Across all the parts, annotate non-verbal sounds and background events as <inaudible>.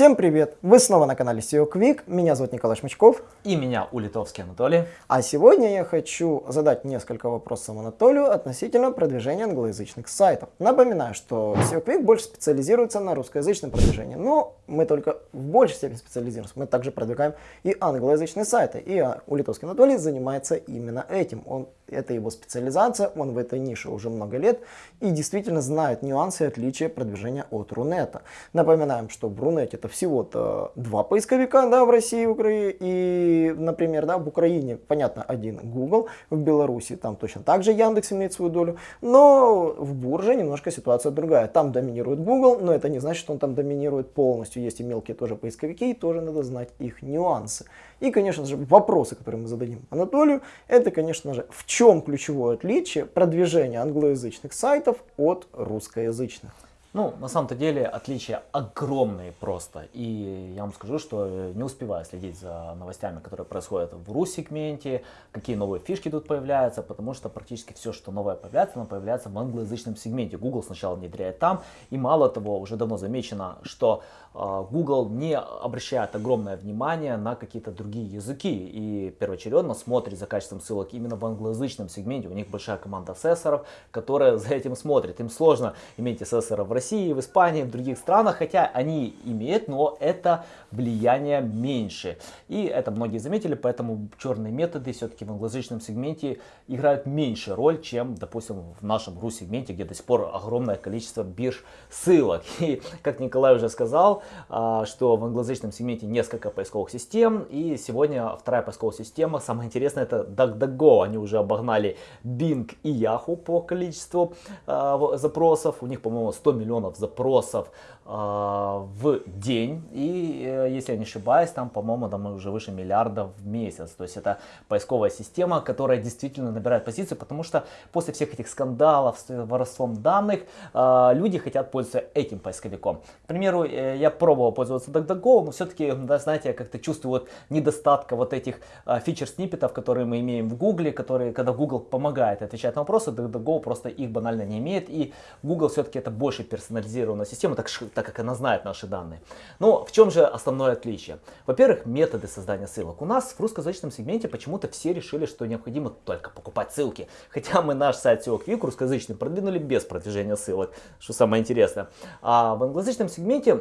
Всем привет! Вы снова на канале SEO Quick. Меня зовут Николай Шмычков. И меня Улитовский Анатолий. А сегодня я хочу задать несколько вопросов Анатолию относительно продвижения англоязычных сайтов. Напоминаю, что SEO Quick больше специализируется на русскоязычном продвижении. Но мы только в большей степени специализируемся. Мы также продвигаем и англоязычные сайты. И Улитовский Анатолий занимается именно этим. Он это его специализация, он в этой нише уже много лет и действительно знает нюансы и отличия продвижения от Рунета. Напоминаем, что в Рунете это всего-то два поисковика да, в России и Украине. И, например, да, в Украине, понятно, один Google, в Беларуси там точно так же Яндекс имеет свою долю, но в Бурже немножко ситуация другая. Там доминирует Google, но это не значит, что он там доминирует полностью. Есть и мелкие тоже поисковики, и тоже надо знать их нюансы. И, конечно же, вопросы, которые мы зададим Анатолию, это, конечно же, в чем ключевое отличие продвижения англоязычных сайтов от русскоязычных. Ну, на самом-то деле отличия огромные просто. И я вам скажу, что не успеваю следить за новостями, которые происходят в рус-сегменте, какие новые фишки тут появляются, потому что практически все, что новое появляется, оно появляется в англоязычном сегменте. Google сначала внедряет там, и мало того, уже давно замечено, что а, Google не обращает огромное внимание на какие-то другие языки и первоочередно смотрит за качеством ссылок именно в англоязычном сегменте. У них большая команда сессоров, которая за этим смотрит. Им сложно иметь сессоров в России, в Испании, в других странах, хотя они имеют, но это влияние меньше. И это многие заметили, поэтому черные методы все-таки в англоязычном сегменте играют меньше роль, чем, допустим, в нашем рус-сегменте, где до сих пор огромное количество бирж ссылок. И, как Николай уже сказал, а, что в англоязычном сегменте несколько поисковых систем. И сегодня вторая поисковая система, самое интересное, это DuckDuckGo. Они уже обогнали Bing и Yahoo по количеству а, запросов. У них, по-моему, 100 миллионов запросов а, в день. И, э, если я не ошибаюсь, там, по-моему, там уже выше миллиарда в месяц. То есть это поисковая система, которая действительно набирает позиции, потому что после всех этих скандалов с воровством данных люди хотят пользоваться этим поисковиком. К примеру, э, я пробовал пользоваться DuckDuckGo, но все-таки, да, знаете, я как-то чувствую вот недостатка вот этих фичер-сниппетов, которые мы имеем в Google, которые, когда Google помогает отвечать на вопросы, DuckDuckGo просто их банально не имеет, и Google все-таки это больше персонализированная система, так, так как она знает наши данные. Но в чем же основное отличие? Во-первых, методы создания ссылок. У нас в русскоязычном сегменте почему-то все решили, что необходимо только покупать ссылки, <laughs> хотя мы наш сайт SEO Quick русскоязычный продвинули без продвижения ссылок, что самое интересное. А в англоязычном сегменте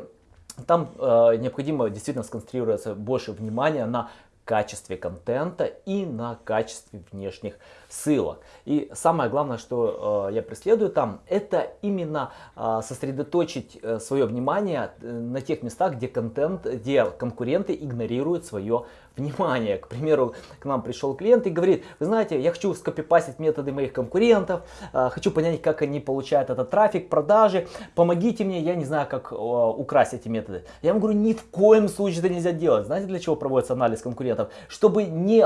там э, необходимо действительно сконцентрироваться больше внимания на качестве контента и на качестве внешних ссылок. И самое главное, что э, я преследую там, это именно э, сосредоточить э, свое внимание э, на тех местах, где контент, где конкуренты игнорируют свое внимание. К примеру, к нам пришел клиент и говорит, вы знаете, я хочу скопипастить методы моих конкурентов, э, хочу понять, как они получают этот трафик, продажи, помогите мне, я не знаю, как украсть эти методы. Я ему говорю, ни в коем случае это нельзя делать. Знаете, для чего проводится анализ конкурентов? чтобы не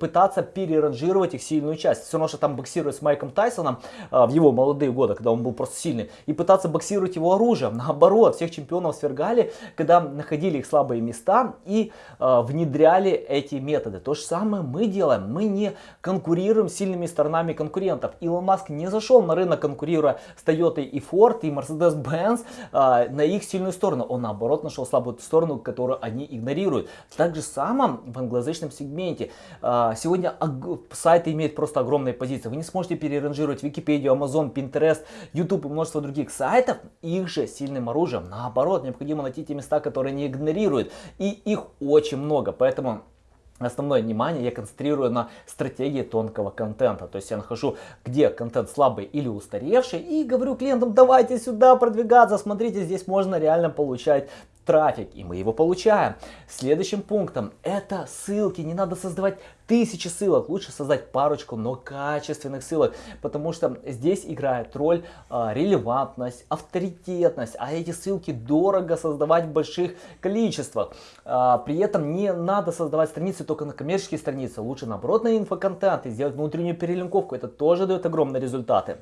пытаться переранжировать их сильную часть. Все равно, что там боксировать с Майком Тайсоном а, в его молодые годы, когда он был просто сильный, и пытаться боксировать его оружием. Наоборот, всех чемпионов свергали, когда находили их слабые места и а, внедряли эти методы. То же самое мы делаем. Мы не конкурируем с сильными сторонами конкурентов. Илон Маск не зашел на рынок, конкурируя с Toyota и Ford и Mercedes-Benz а, на их сильную сторону. Он наоборот нашел слабую сторону, которую они игнорируют. Так же самое в англоязычном сегменте. А, сегодня сайты имеют просто огромные позиции. Вы не сможете переранжировать Википедию, Amazon, Pinterest, YouTube и множество других сайтов их же сильным оружием. Наоборот, необходимо найти те места, которые не игнорируют. И их очень много. Поэтому Основное внимание я концентрирую на стратегии тонкого контента. То есть я нахожу, где контент слабый или устаревший и говорю клиентам, давайте сюда продвигаться, смотрите, здесь можно реально получать трафик, и мы его получаем. Следующим пунктом это ссылки. Не надо создавать тысячи ссылок, лучше создать парочку, но качественных ссылок, потому что здесь играет роль а, релевантность, авторитетность, а эти ссылки дорого создавать в больших количествах. А, при этом не надо создавать страницы только на коммерческие страницы, лучше наоборот на инфоконтент и сделать внутреннюю перелинковку, это тоже дает огромные результаты.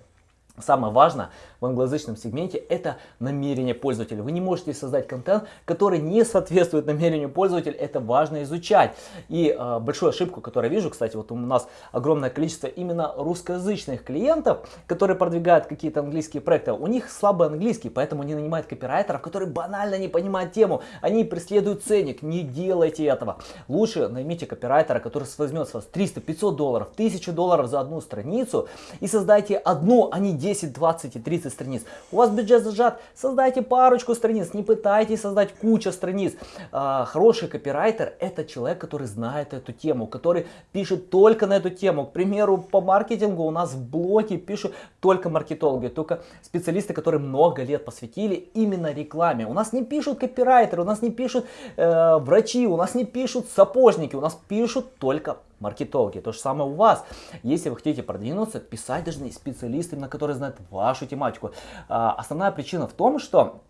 Самое важное в англоязычном сегменте это намерение пользователя. Вы не можете создать контент, который не соответствует намерению пользователя. Это важно изучать. И э, большую ошибку, которую я вижу, кстати, вот у нас огромное количество именно русскоязычных клиентов, которые продвигают какие-то английские проекты. У них слабый английский, поэтому они нанимают копирайтеров, которые банально не понимают тему. Они преследуют ценник. Не делайте этого. Лучше наймите копирайтера, который возьмет с вас 300, 500 долларов, 1000 долларов за одну страницу и создайте одну, а не 10, 20 и 30 страниц. У вас бюджет зажат, создайте парочку страниц, не пытайтесь создать кучу страниц. А, хороший копирайтер это человек, который знает эту тему, который пишет только на эту тему. К примеру, по маркетингу у нас в блоге пишут только маркетологи, только специалисты, которые много лет посвятили именно рекламе. У нас не пишут копирайтеры, у нас не пишут э, врачи, у нас не пишут сапожники, у нас пишут только маркетологи. То же самое у вас. Если вы хотите продвинуться, писать должны специалисты, на которые знают вашу тематику. А, основная причина в том, что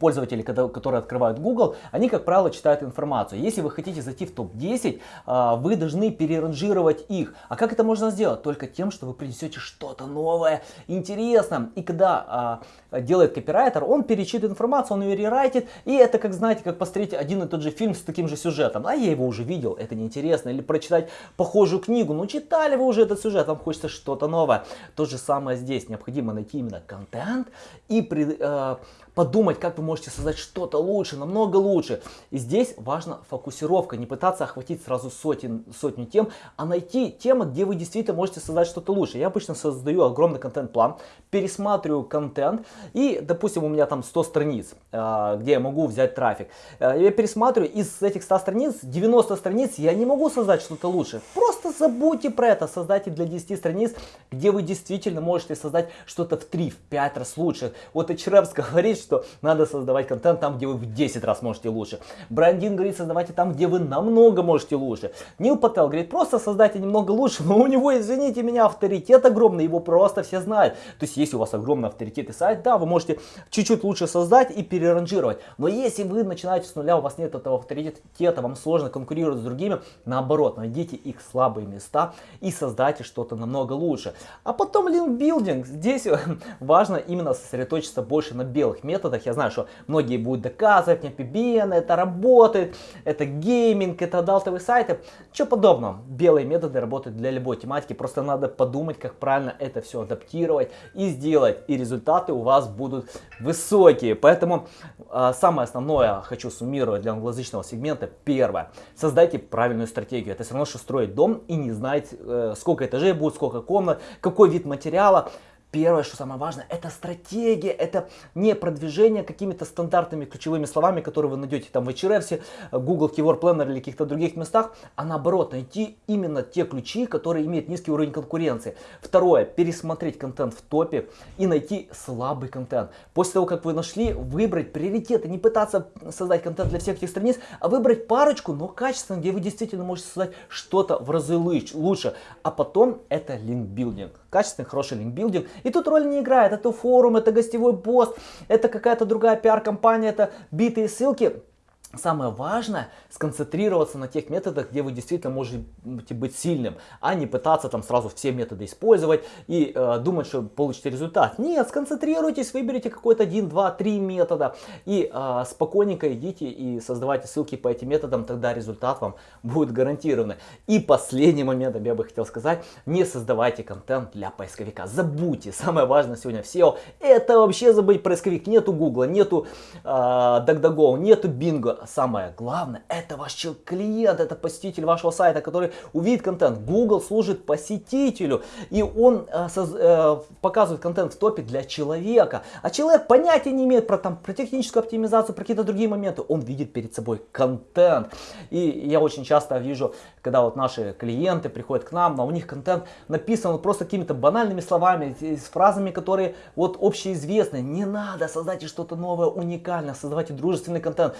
пользователи, которые открывают Google, они, как правило, читают информацию. Если вы хотите зайти в топ-10, а, вы должны переранжировать их. А как это можно сделать? Только тем, что вы принесете что-то новое, интересное. И когда а, делает копирайтер, он перечитывает информацию, он ее рерайтит. И это, как знаете, как посмотреть один и тот же фильм с таким же сюжетом. А я его уже видел, это неинтересно. Или прочитать похожую книгу. Ну, читали вы уже этот сюжет, вам хочется что-то новое. То же самое здесь. Необходимо найти именно контент и при, э, подумать, как вы можете создать что-то лучше, намного лучше. И здесь важна фокусировка, не пытаться охватить сразу сотен, сотню тем, а найти темы, где вы действительно можете создать что-то лучше. Я обычно создаю огромный контент-план, пересматриваю контент и, допустим, у меня там 100 страниц, а, где я могу взять трафик. А, я пересматриваю, из этих 100 страниц, 90 страниц я не могу создать что-то лучше. Просто забудьте про это, создайте для 10 страниц, где вы действительно можете создать что-то в 3, в 5 раз лучше. Вот Эчревс <laughs> говорит, что надо создавать контент там, где вы в 10 раз можете лучше. Брандин говорит, создавайте там, где вы намного можете лучше. Нил Пател говорит, просто создайте немного лучше, но у него, извините меня, авторитет огромный, его просто все знают. То есть, если у вас огромный авторитет и сайт, да, вы можете чуть-чуть лучше создать и переранжировать. Но если вы начинаете с нуля, у вас нет этого авторитета, вам сложно конкурировать с другими, наоборот, найдите их слабые места и создайте что-то намного лучше. А потом линкбилдинг. Здесь <laughs> важно именно сосредоточиться больше на белых методах методах. Я знаю, что многие будут доказывать, мне PBN, это работает, это гейминг, это адалтовые сайты. Ничего подобного. Белые методы работают для любой тематики. Просто надо подумать, как правильно это все адаптировать и сделать. И результаты у вас будут высокие. Поэтому э, самое основное хочу суммировать для англоязычного сегмента. Первое. Создайте правильную стратегию. Это все равно, что строить дом и не знать, э, сколько этажей будет, сколько комнат, какой вид материала. Первое, что самое важное, это стратегия, это не продвижение какими-то стандартными ключевыми словами, которые вы найдете там в HRF, Google Keyword Planner или каких-то других местах, а наоборот, найти именно те ключи, которые имеют низкий уровень конкуренции. Второе, пересмотреть контент в топе и найти слабый контент. После того, как вы нашли, выбрать приоритеты, не пытаться создать контент для всех этих страниц, а выбрать парочку, но качественно, где вы действительно можете создать что-то в разы лучше. А потом это линкбилдинг, качественный, хороший линкбилдинг. И тут роль не играет. Это форум, это гостевой пост, это какая-то другая пиар-компания, это битые ссылки. Самое важное сконцентрироваться на тех методах, где вы действительно можете быть сильным, а не пытаться там сразу все методы использовать и э, думать, что получите результат. Нет, сконцентрируйтесь, выберите какой-то один, два, три метода и э, спокойненько идите и создавайте ссылки по этим методам, тогда результат вам будет гарантированный. И последний момент я бы хотел сказать, не создавайте контент для поисковика. Забудьте, самое важное сегодня в SEO, это вообще забыть поисковик. Нету Google, нету э, DuckDuckGo, нету Bingo самое главное, это ваш клиент, это посетитель вашего сайта, который увидит контент. Google служит посетителю, и он э, э, показывает контент в топе для человека. А человек понятия не имеет про, там, про техническую оптимизацию, про какие-то другие моменты. Он видит перед собой контент. И я очень часто вижу, когда вот наши клиенты приходят к нам, но у них контент написан просто какими-то банальными словами, с фразами, которые вот общеизвестны. Не надо, создайте что-то новое, уникальное, создавайте дружественный контент.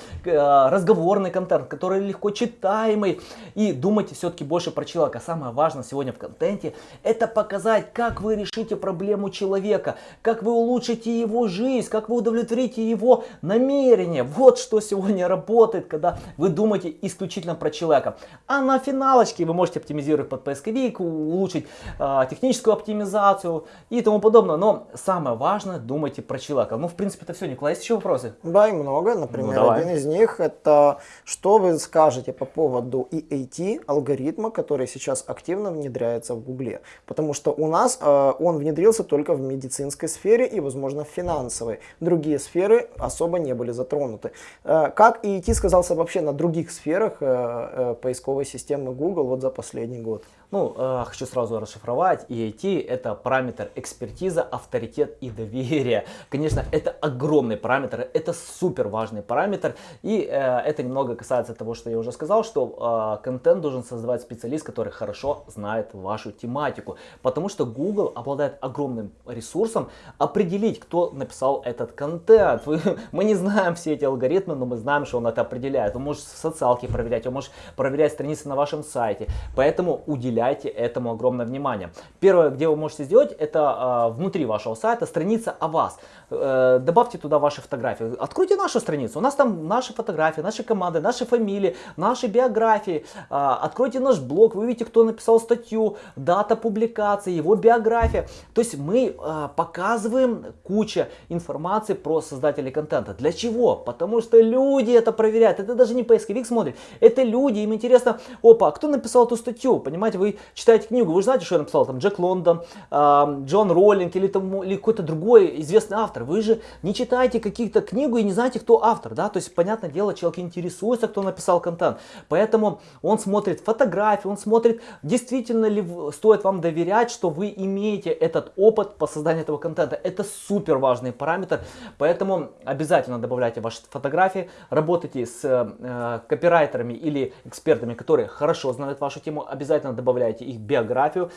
Э, разговорный контент, который легко читаемый. И думайте все-таки больше про человека. Самое важное сегодня в контенте это показать, как вы решите проблему человека, как вы улучшите его жизнь, как вы удовлетворите его намерение. Вот что сегодня работает, когда вы думаете исключительно про человека. А на финалочке вы можете оптимизировать под поисковик, улучшить э, техническую оптимизацию и тому подобное. Но самое важное, думайте про человека. Ну, в принципе, это все. Николай, есть еще вопросы? Да, и много. Например, ну, один из них это что вы скажете по поводу EAT алгоритма, который сейчас активно внедряется в Гугле. Потому что у нас э, он внедрился только в медицинской сфере и, возможно, в финансовой. Другие сферы особо не были затронуты. Э, как EAT сказался вообще на других сферах э, э, поисковой системы Google вот за последний год? Ну, э, хочу сразу расшифровать. EIT это параметр экспертиза, авторитет и доверие. Конечно, это огромный параметр, это супер важный параметр. И э, это немного касается того, что я уже сказал, что э, контент должен создавать специалист, который хорошо знает вашу тематику. Потому что Google обладает огромным ресурсом определить, кто написал этот контент. <laughs> Мы не знаем все эти алгоритмы, но мы знаем, что он это определяет. Вы можете социалки проверять, вы можете проверять страницы на вашем сайте. Поэтому уделяйте уделяйте этому огромное внимание. Первое, где вы можете сделать, это э, внутри вашего сайта страница о вас. Э, добавьте туда ваши фотографии. Откройте нашу страницу. У нас там наши фотографии, наши команды, наши фамилии, наши биографии. Э, откройте наш блог, вы увидите, кто написал статью, дата публикации, его биография. То есть мы э, показываем кучу информации про создателей контента. Для чего? Потому что люди это проверяют. Это даже не поисковик смотрит. Это люди, им интересно, опа, кто написал эту статью? Понимаете, вы вы читаете книгу, вы знаете, что я написал, там, Джек Лондон, э, Джон Роллинг или, там, или какой-то другой известный автор. Вы же не читаете какие-то книгу и не знаете, кто автор, да, то есть, понятное дело, человек интересуется, кто написал контент, поэтому он смотрит фотографии, он смотрит, действительно ли стоит вам доверять, что вы имеете этот опыт по созданию этого контента. Это супер важный параметр, поэтому обязательно добавляйте ваши фотографии, работайте с э, копирайтерами или экспертами, которые хорошо знают вашу тему, обязательно добавляйте добавляете их биографию.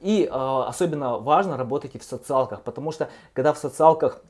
И а, особенно важно работайте в социалках, потому что когда в социалках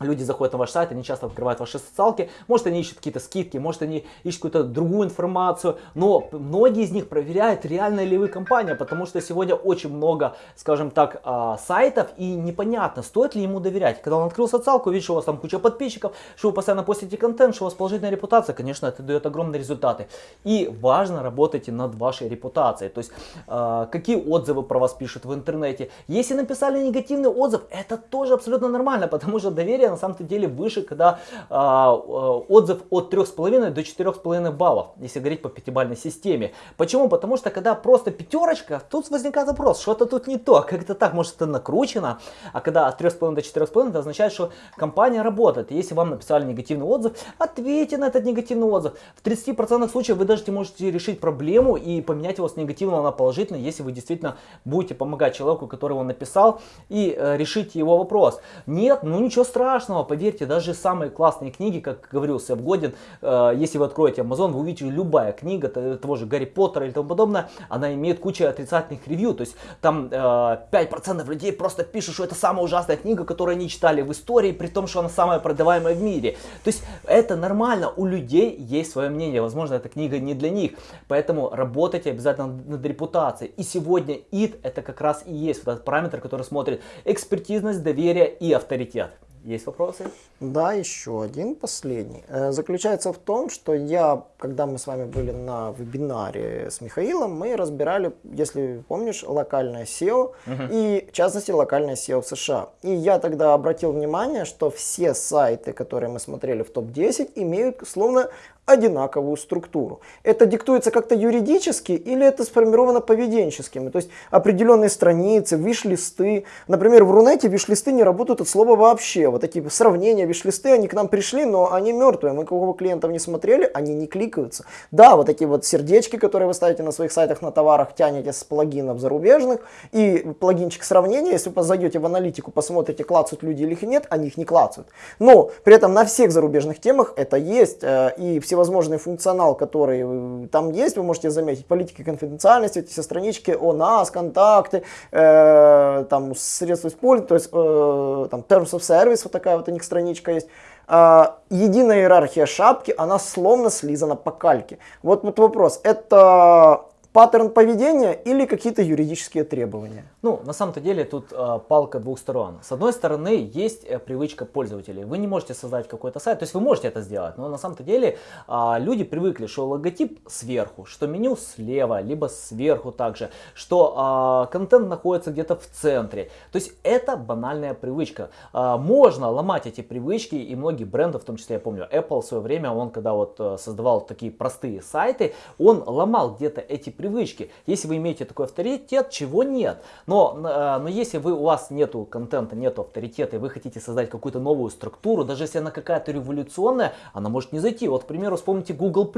люди заходят на ваш сайт, они часто открывают ваши социалки, может они ищут какие-то скидки, может они ищут какую-то другую информацию, но многие из них проверяют, реально ли вы компания, потому что сегодня очень много, скажем так, а, сайтов и непонятно, стоит ли ему доверять. Когда он открыл социалку, видит, что у вас там куча подписчиков, что вы постоянно постите контент, что у вас положительная репутация, конечно, это дает огромные результаты. И важно работать над вашей репутацией, то есть а, какие отзывы про вас пишут в интернете. Если написали негативный отзыв, это тоже абсолютно нормально, <laughs> потому что доверие доверие на самом-то деле выше, когда а, отзыв от 3,5 до 4,5 баллов, если говорить по пятибалльной системе. Почему? Потому что когда просто пятерочка, тут возникает вопрос, что-то тут не то, как это так, может это накручено, а когда от 3,5 до 4,5, это означает, что компания работает. Если вам написали негативный отзыв, ответьте на этот негативный отзыв. В 30% случаев вы даже можете решить проблему и поменять его с негативного на положительный, если вы действительно будете помогать человеку, который его написал, и э, решить его вопрос. Нет, ну ничего страшного страшного, поверьте, даже самые классные книги, как говорил Сэм Годин, э, если вы откроете Amazon, вы увидите любая книга того же Гарри Поттера или тому подобное, она имеет кучу отрицательных ревью, то есть там э, 5% людей просто пишут, что это самая ужасная книга, которую они читали в истории, при том, что она самая продаваемая в мире. То есть это нормально, у людей есть свое мнение, возможно, эта книга не для них, поэтому работайте обязательно над репутацией. И сегодня id это как раз и есть вот этот параметр, который смотрит экспертизность, доверие и авторитет. Есть вопросы? Да, еще один, последний. Э, заключается в том, что я, когда мы с вами были на вебинаре с Михаилом, мы разбирали, если помнишь, локальное SEO угу. и, в частности, локальное SEO в США. И я тогда обратил внимание, что все сайты, которые мы смотрели в топ-10, имеют словно одинаковую структуру. Это диктуется как-то юридически или это сформировано поведенческими? То есть определенные страницы, виш-листы. Например, в Рунете виш-листы не работают от слова вообще. Вот такие сравнения, виш-листы, они к нам пришли, но они мертвые. Мы кого клиентов не смотрели, они не кликаются. Да, вот такие вот сердечки, которые вы ставите на своих сайтах на товарах, тянете с плагинов зарубежных. И плагинчик сравнения, если вы зайдете в аналитику, посмотрите, клацают люди или их нет, они их не клацают. Но при этом на всех зарубежных темах это есть. Э, и все всевозможный функционал, который э, там есть, вы можете заметить, политика конфиденциальности, эти все странички о нас, контакты, э, там средства использования, то есть э, там Terms of Service, вот такая вот у них страничка есть. а, единая иерархия шапки, она словно слизана по кальке. Вот, вот вопрос, это паттерн поведения или какие-то юридические требования? Ну, на самом-то деле тут э, палка двух сторон. С одной стороны, есть э, привычка пользователей. Вы не можете создать какой-то сайт, то есть вы можете это сделать, но на самом-то деле э, люди привыкли, что логотип сверху, что меню слева, либо сверху также, что э, контент находится где-то в центре. То есть это банальная привычка. Э, можно ломать эти привычки, и многие бренды, в том числе я помню, Apple в свое время, он когда вот э, создавал такие простые сайты, он ломал где-то эти привычки привычки. Если вы имеете такой авторитет, чего нет. Но, э, но если вы, у вас нету контента, нету авторитета, и вы хотите создать какую-то новую структуру, даже если она какая-то революционная, она может не зайти. Вот, к примеру, вспомните Google+.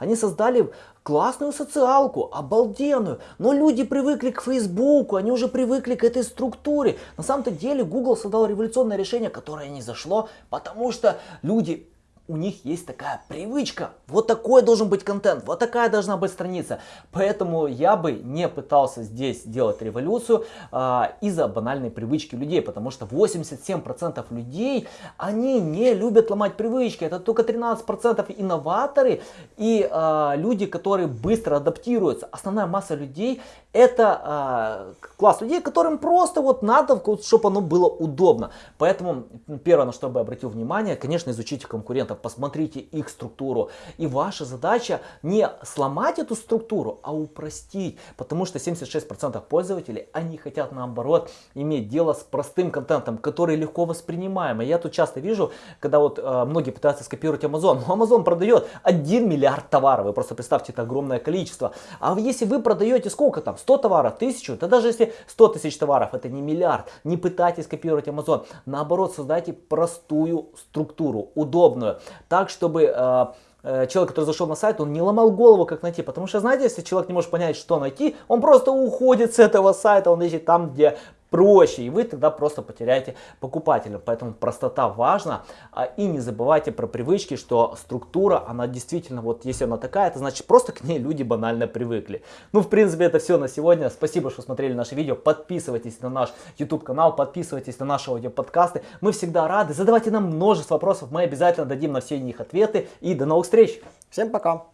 Они создали классную социалку, обалденную, но люди привыкли к Фейсбуку, они уже привыкли к этой структуре. На самом-то деле Google создал революционное решение, которое не зашло, потому что люди у них есть такая привычка. Вот такой должен быть контент, вот такая должна быть страница. Поэтому я бы не пытался здесь делать революцию а, из-за банальной привычки людей, потому что 87% людей, они не любят ломать привычки. Это только 13% инноваторы и а, люди, которые быстро адаптируются. Основная масса людей это а, класс людей, которым просто вот надо, чтобы оно было удобно. Поэтому первое, на что бы обратил внимание, конечно, изучите конкурентов посмотрите их структуру. И ваша задача не сломать эту структуру, а упростить. Потому что 76% пользователей, они хотят наоборот иметь дело с простым контентом, который легко воспринимаемый. Я тут часто вижу, когда вот э, многие пытаются скопировать Amazon. Но Amazon продает 1 миллиард товаров. Вы просто представьте, это огромное количество. А если вы продаете сколько там? 100 товаров, 1000? Да даже если 100 тысяч товаров, это не миллиард. Не пытайтесь копировать Amazon. Наоборот, создайте простую структуру, удобную так, чтобы э, э, человек, который зашел на сайт, он не ломал голову, как найти. Потому что, знаете, если человек не может понять, что найти, он просто уходит с этого сайта, он ищет там, где проще, и вы тогда просто потеряете покупателя. Поэтому простота важна. А, и не забывайте про привычки, что структура, она действительно, вот если она такая, это значит просто к ней люди банально привыкли. Ну, в принципе, это все на сегодня. Спасибо, что смотрели наше видео. Подписывайтесь на наш YouTube канал, подписывайтесь на наши аудиоподкасты. Мы всегда рады. Задавайте нам множество вопросов, мы обязательно дадим на все них ответы. И до новых встреч! Всем пока!